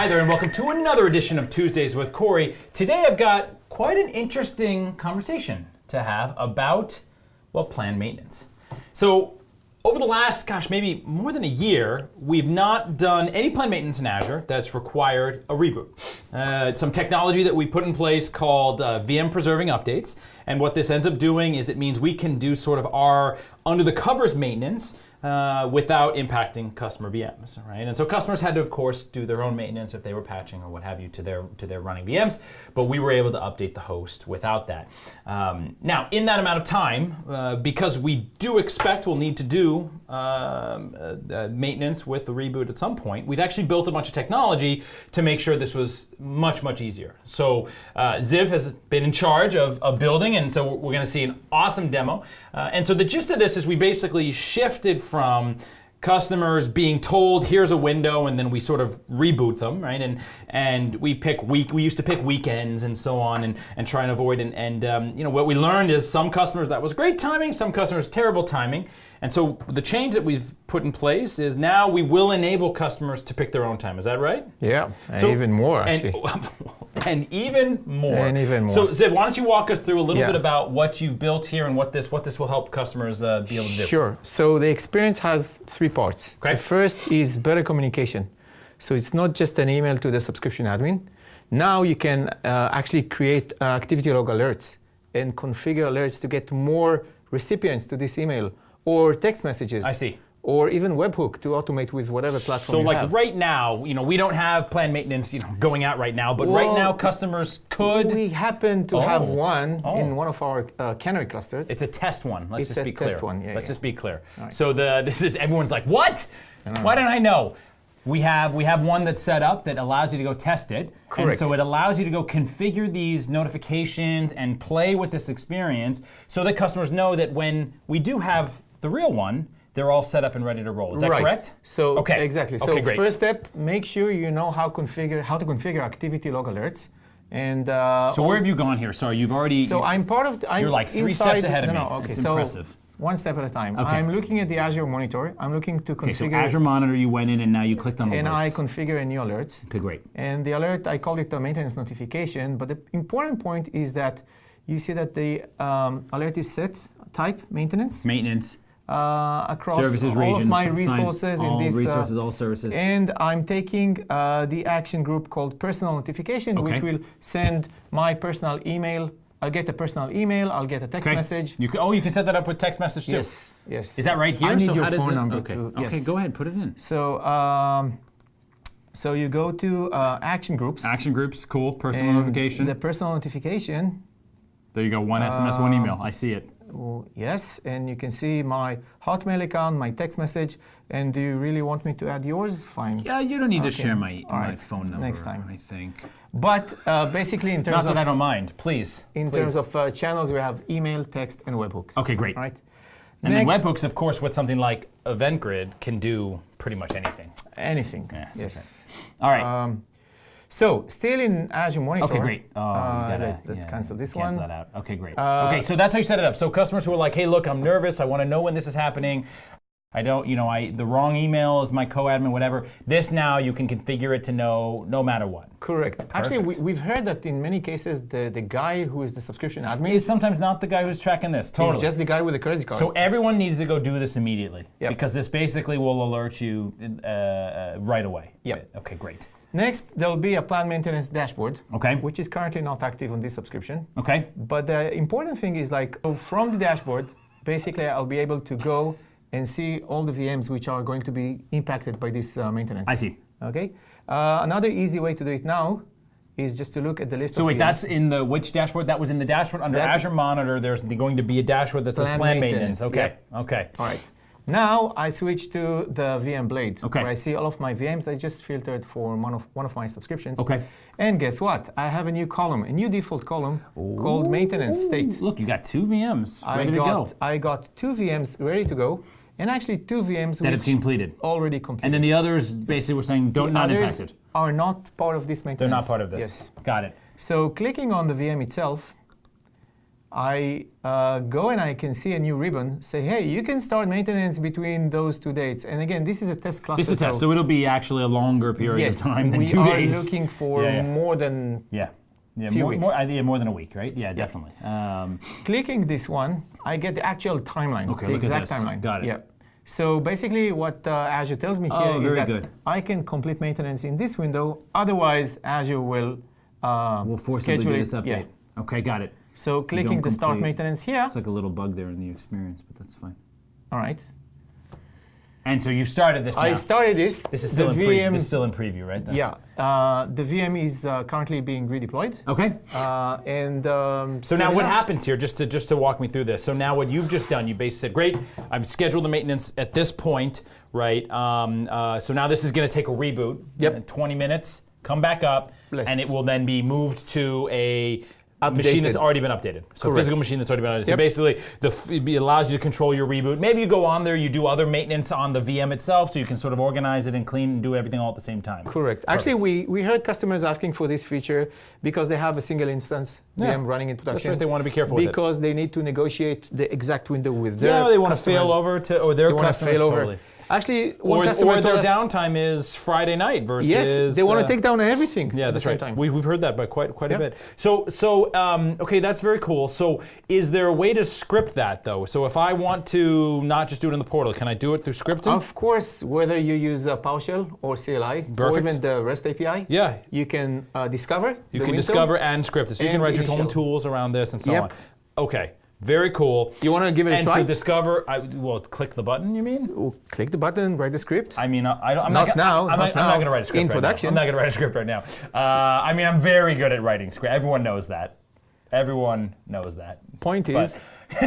Hi there, and welcome to another edition of Tuesdays with Corey. Today I've got quite an interesting conversation to have about, well, planned maintenance. So, over the last, gosh, maybe more than a year, we've not done any planned maintenance in Azure that's required a reboot. Uh, some technology that we put in place called uh, VM preserving updates. And what this ends up doing is it means we can do sort of our under the covers maintenance uh, without impacting customer VMs, right? And so customers had to, of course, do their own maintenance if they were patching or what have you to their to their running VMs, but we were able to update the host without that. Um, now, in that amount of time, uh, because we do expect we'll need to do um, uh, uh, maintenance with the reboot at some point, we've actually built a bunch of technology to make sure this was much, much easier. So uh, Ziv has been in charge of, of building, and so we're going to see an awesome demo. Uh, and so the gist of this is we basically shifted from customers being told here's a window and then we sort of reboot them right? And and we pick week we used to pick weekends and so on and and try and avoid and and um, you know what we learned is some customers that was great timing some customers terrible timing. And so the change that we've put in place is now we will enable customers to pick their own time. Is that right? Yeah, and So- even more actually. and, and even more. And even more. So, Ziv, why don't you walk us through a little Yeah. bit about what you've built here and what this what this will help customers uh, be able to do? Sure. So the experience has three parts. Okay. The first is better communication. So it's not just an email to the subscription admin. Now you can uh, actually create uh, activity log alerts and configure alerts to get more recipients to this email or text messages. I see. Or even webhook to automate with whatever platform So, like have. right now, you know, we don't have planned maintenance, you know, going out right now. But right now, customers could. We happen to have Oh. one Oh. in one of our uh, canary clusters. it's a test one. Let's It's just be clear. test one, yeah, Let's yeah. just be clear. right. So the this is everyone's like, what? Why didn't I know? We have we have one that's set up that allows you to go test it. Correct. And so it allows you to go configure these notifications and play with this experience so that customers know that when we do have the real one, they're all set up and ready to roll. Is that right. correct? So Okay. exactly. Okay, So great. first step, make sure you know how configure how to configure activity log alerts. And uh, So where have you gone here? Sorry, you've already. so I'm part of. The, I'm You're like three inside, steps ahead of no, me. No, okay. It's so impressive. one step at a time. Okay. I'm looking at the Azure monitor. I'm looking to configure. okay, so. Azure Monitor, you went in and now you clicked on alerts. and. I configure a new alerts. okay, great. And the alert, I call it a maintenance notification. But the important point is that you see that the um, alert is set type maintenance Maintenance, uh, across services, all regions. of my resources in this. uh, resources, all services. And I'm taking uh, the action group called personal notification, which will send my personal email. I'll get a personal email. I'll get a text Okay. message. You can, oh, you can set that up with text message too. Yes, yes. Is that right here? I need so your phone number Okay. to. Okay, go ahead, put it in. So, um, so you go to uh, action groups. Action groups, cool. Personal notification. The personal notification. there you go. One SMS, one email. I see it. Oh, yes, and you can see my Hotmail account, my text message. And do you really want me to add yours? Fine. Yeah, you don't need to share my, All my right. phone number. Next time. I think. But uh, basically, in terms Not of that I don't mind. Please. in please. terms of uh, channels, we have email, text, and webhooks. Okay, great. All right. And Next, then webhooks, of course, with something like Event Grid can do pretty much anything. anything. Yeah, yes. All right. Um, so still in Azure Monitor. Okay, great. Oh, uh, gotta- let's, let's yeah, cancel this cancel one. that out. Okay, great. Uh, okay, so that's how you set it up. So customers who are like, "Hey, look, I'm nervous. I want to know when this is happening. I don't, you know, I the wrong email is my co-admin, whatever." This now you can configure it to know no matter what. Correct. Actually, we, we've heard that in many cases, the, the guy who is the subscription admin is sometimes not the guy who's tracking this. Totally. is just the guy with the credit card. so everyone needs to go do this immediately Yep. because this basically will alert you uh, uh, right away. Yep. Okay, great. Next, there'll be a plan maintenance dashboard, Okay. which is currently not active on this subscription. Okay. But the important thing is like from the dashboard, basically I'll be able to go and see all the VMs which are going to be impacted by this uh, maintenance. I see. Okay. Uh, another easy way to do it now is just to look at the list So wait, VMs. that's in the which dashboard? That was in the dashboard under That- Azure Monitor. There's going to be a dashboard that says Plan maintenance. maintenance, Okay. Okay. All right. Now I switch to the VM Blade, Okay. where I see all of my VMs. I just filtered for one of one of my subscriptions. Okay. And guess what? I have a new column, a new default column called maintenance state. Look, you got two VMs I ready got to go I got two VMs ready to go, and actually two VMs that have completed. already completed. And then the others basically were saying don't The not others impacted. are not part of this maintenance. They're not part of this. Yes. Got it. So clicking on the VM itself, I uh, go and I can see a new ribbon. Say, hey, you can start maintenance between those two dates. And again, this is a test cluster. This is a test, so it'll be actually a longer period yes, of time than two days. we are looking for Yeah, yeah. more than yeah. Yeah, Few more, weeks. more, yeah, more than a week, right? Yeah, definitely. Um, clicking this one. I get the actual timeline, Okay, the look at exact this. timeline. Got it. Yeah. So basically, what uh, Azure tells me here Oh, is that good. I can complete maintenance in this window. Otherwise, Azure will uh, we'll forcibly schedule do this update. Yeah. Okay, got it. So clicking the start maintenance here. It's like a little bug there in the experience, but that's fine. All right. And so you started this now. I started this. this is the still in preview. VM. This is still in preview, right? That's- yeah. Uh, the VM is uh, currently being redeployed. Okay. Uh, and um, So soon now what enough- happens here, just to just to walk me through this. So now what you've just done, you basically said, great, I've scheduled the maintenance at this point, right? Um, uh, so now this is going to take a reboot. Yep. in 20 minutes, come back up, Bless. and it will then be moved to a machine that's already been updated. So Correct. physical machine that's already been updated. So basically, the, f- it allows you to control your reboot. Maybe you go on there, you do other maintenance on the VM itself, so you can sort of organize it and clean and do everything all at the same time. Correct. Actually, we, we heard customers asking for this feature because they have a single instance Yeah. VM running in production. right, they wanna be careful with it. Because they need to negotiate the exact window with their Yeah, they want to fail customers. over to, or their They want to customers fail totally. Actually, one Or, customer or their us, downtime is Friday night versus. yes, they want uh, to take down everything Yeah, that's right. time. We, we've heard that by quite quite a bit. So so um, okay, that's very cool. So is there a way to script that though? So if I want to not just do it in the portal, can I do it through scripting? Of course, whether you use uh, PowerShell or CLI or even the REST API, yeah. you can uh, discover. You can window. discover and script it. So you can write your own tools around this and so Yep. on. Okay. Very cool. You want to give it a and try? so discover, I, well, click the button. You mean? Click the button, write the script. I mean, I don't, I'm Not not, now, I'm not not, I'm not going to write a script In right production. Now. I'm not going to write a script right now. Uh, I mean, I'm very good at writing script. Everyone knows that. Everyone knows that. Point is,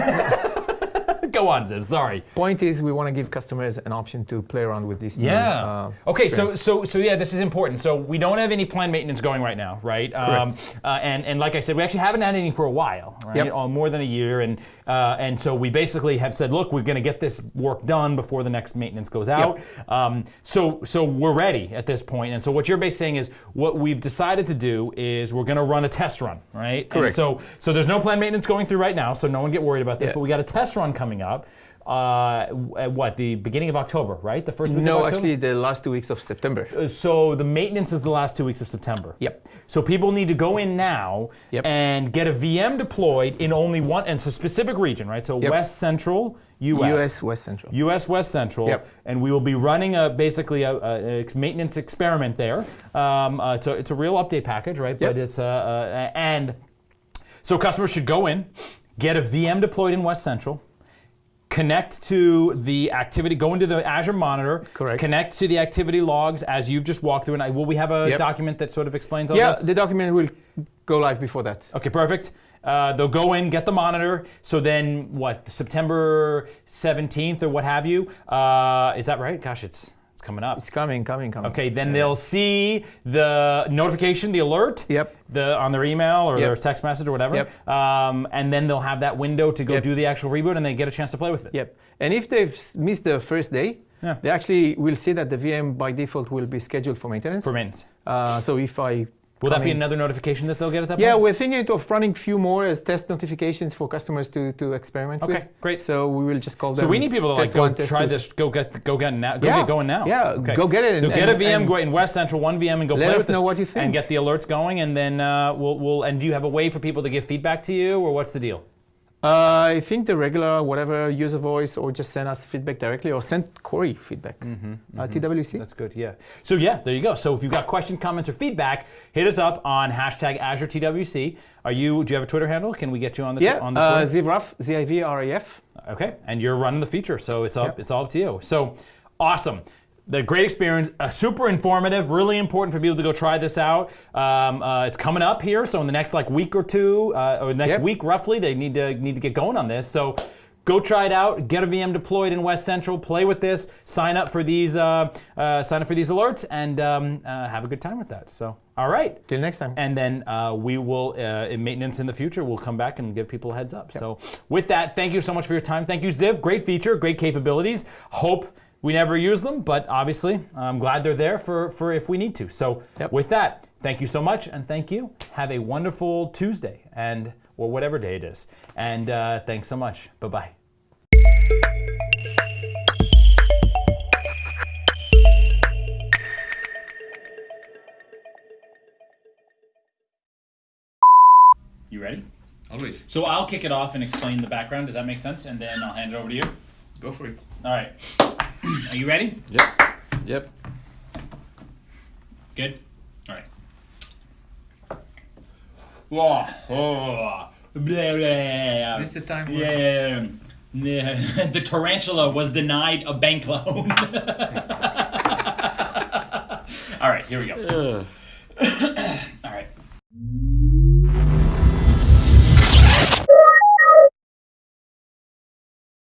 Go on, Ziv. Sorry. point is, we want to give customers an option to play around with this. new, Yeah. uh, okay. So experience. so so yeah, this is important. So we don't have any planned maintenance going right now, right? Um, uh, and and like I said, we actually haven't had anything for a while, right? Yep. Uh, more than a year, and uh, and so we basically have said, look, we're going to get this work done before the next maintenance goes out. Um, so so we're ready at this point. And so what you're basically saying is, what we've decided to do is we're going to run a test run, right? And Correct. so so there's no planned maintenance going through right now, so no one get worried about this. Yeah. But we got a test run coming up. Uh, at what the beginning of October, right? The first week of No, actually, the last two weeks of September. Uh, so the maintenance is the last two weeks of September. Yep. So people need to go in now Yep. and get a VM deployed in only one and so specific region, right? So Yep. West Central US. US West Central. US West Central, Yep. and we will be running a basically a, a- maintenance experiment there. Um, uh, it's, a, it's a real update package, right? But Yep. it's uh, uh, and so customers should go in, get a VM deployed in West Central, connect to the activity, go into the Azure Monitor, Correct. connect to the activity logs as you've just walked through. And I, will we have a Yep. document that sort of explains all Yeah, this? the document will go live before that. Okay, perfect. Uh, they'll go in, get the monitor. So then, what? September 17th or what have you? Uh, is that right? Gosh, it's coming up. It's coming, coming, coming. Okay, then they'll see the notification, the alert, Yep. the on their email or Yep. their text message or whatever. Yep. Um, and then they'll have that window to go Yep. do the actual reboot, and they get a chance to play with it. Yep. And if they've missed the first day, Yeah. they actually will see that the VM by default will be scheduled for maintenance. For maintenance. Uh, so if I Will that be another notification that they'll get at that Yeah, point? Yeah, we're thinking of running few more as test notifications for customers to, to experiment with. Okay, great. So we will just call them. So we need people to like go one, try two. this, go get, go get now, go Yeah, get going now. yeah, go get it So and- get a VM go in West Central, one VM, and go let play us with this, know what you think. and get the alerts going, and then uh, we'll, we'll. And do you have a way for people to give feedback to you, or what's the deal? Uh, I think the regular, whatever, user voice, or just send us feedback directly, or send Corey feedback. Mm-hmm, Uh, TWC. That's good. Yeah. So yeah, there you go. So if you've got questions, comments, or feedback, hit us up on hashtag Azure TWC. Are you? Do you have a Twitter handle? Can we get you on the yeah, on the uh, Twitter? Zivraf, Z-I-V-R-A-F. Okay, and you're running the feature, so it's up. Yep. It's all up to you. So awesome. The great experience, uh, super informative, really important for people to go try this out. Um, uh, it's coming up here, so in the next like week or two, uh, or next Yep. week roughly, they need to need to get going on this. So go try it out. Get a VM deployed in West Central. Play with this. Sign up for these. Uh, uh, sign up for these alerts, and um, uh, have a good time with that. So all right. Till next time. And then uh, we will, uh, in maintenance in the future, we'll come back and give people a heads up. So, with that, thank you so much for your time. Thank you, Ziv. Great feature, great capabilities. Hope we never use them, but obviously, I'm glad they're there for, for if we need to. So, Yep. with that, thank you so much, and thank you. Have a wonderful Tuesday, and or whatever day it is. And uh, thanks so much. Bye bye. You ready? Always. So I'll kick it off and explain the background. Does that make sense? And then I'll hand it over to you. Go for it. All right. Are you ready? Yep. Yep. Good. All right. Whoa. Oh. Blah, blah. Is this the time? Yeah. yeah. the tarantula was denied a bank loan. All right, here we go.